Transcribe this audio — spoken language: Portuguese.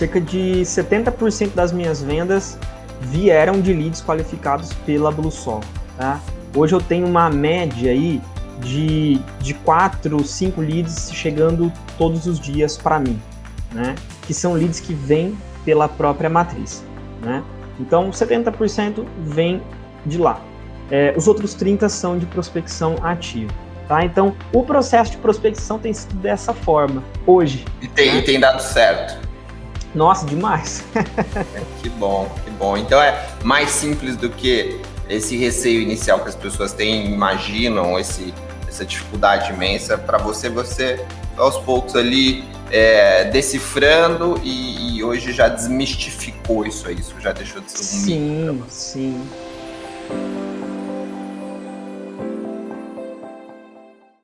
cerca de 70% das minhas vendas vieram de leads qualificados pela BlueSol, tá? Hoje eu tenho uma média aí de, de 4, 5 leads chegando todos os dias para mim, né? Que são leads que vêm pela própria matriz, né? Então, 70% vem de lá. É, os outros 30% são de prospecção ativa. Tá? Então, o processo de prospecção tem sido dessa forma, hoje. E tem, né? e tem dado certo. Nossa, demais. que bom, que bom. Então é mais simples do que esse receio inicial que as pessoas têm, imaginam, esse, essa dificuldade imensa. Para você, você aos poucos ali é, decifrando e, e, hoje já desmistificou isso aí, isso já deixou de ser um sim, mito. Sim, sim.